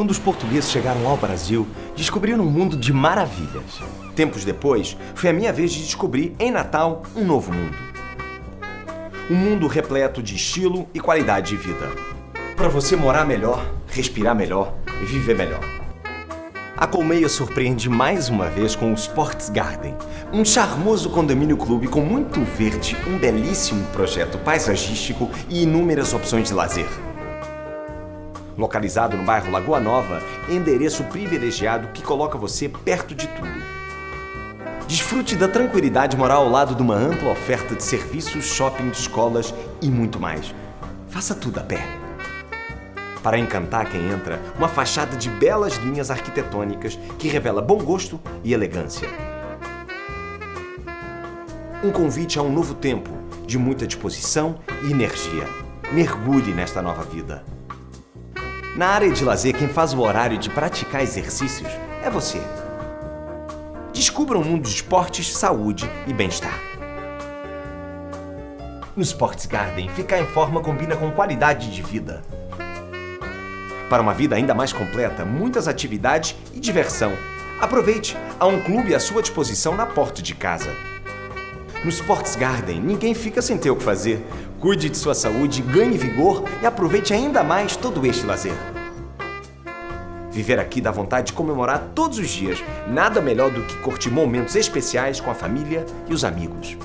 Quando os portugueses chegaram ao Brasil, descobriram um mundo de maravilhas. Tempos depois, foi a minha vez de descobrir, em Natal, um novo mundo. Um mundo repleto de estilo e qualidade de vida. Para você morar melhor, respirar melhor e viver melhor. A Colmeia surpreende mais uma vez com o Sports Garden, um charmoso condomínio clube com muito verde, um belíssimo projeto paisagístico e inúmeras opções de lazer. Localizado no bairro Lagoa Nova, endereço privilegiado que coloca você perto de tudo. Desfrute da tranquilidade morar ao lado de uma ampla oferta de serviços, shopping, escolas e muito mais. Faça tudo a pé. Para encantar quem entra, uma fachada de belas linhas arquitetônicas que revela bom gosto e elegância. Um convite a um novo tempo, de muita disposição e energia. Mergulhe nesta nova vida. Na área de lazer, quem faz o horário de praticar exercícios é você. Descubra um mundo de esportes, saúde e bem-estar. No Sports Garden, ficar em forma combina com qualidade de vida. Para uma vida ainda mais completa, muitas atividades e diversão. Aproveite! Há um clube à sua disposição na porta de casa. No Sports Garden, ninguém fica sem ter o que fazer. Cuide de sua saúde, ganhe vigor e aproveite ainda mais todo este lazer. Viver aqui dá vontade de comemorar todos os dias. Nada melhor do que curtir momentos especiais com a família e os amigos.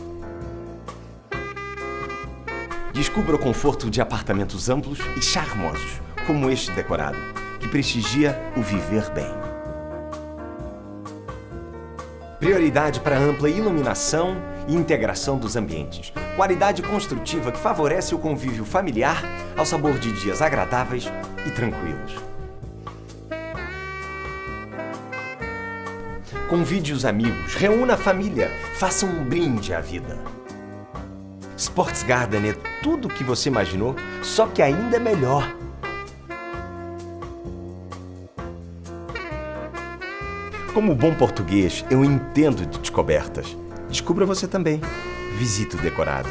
Descubra o conforto de apartamentos amplos e charmosos, como este decorado, que prestigia o viver bem. Prioridade para ampla iluminação e integração dos ambientes. Qualidade construtiva que favorece o convívio familiar ao sabor de dias agradáveis e tranquilos. Convide os amigos, reúna a família, faça um brinde à vida. Sports Garden é tudo o que você imaginou, só que ainda melhor. Como bom português, eu entendo de descobertas. Descubra você também. Visite o decorado.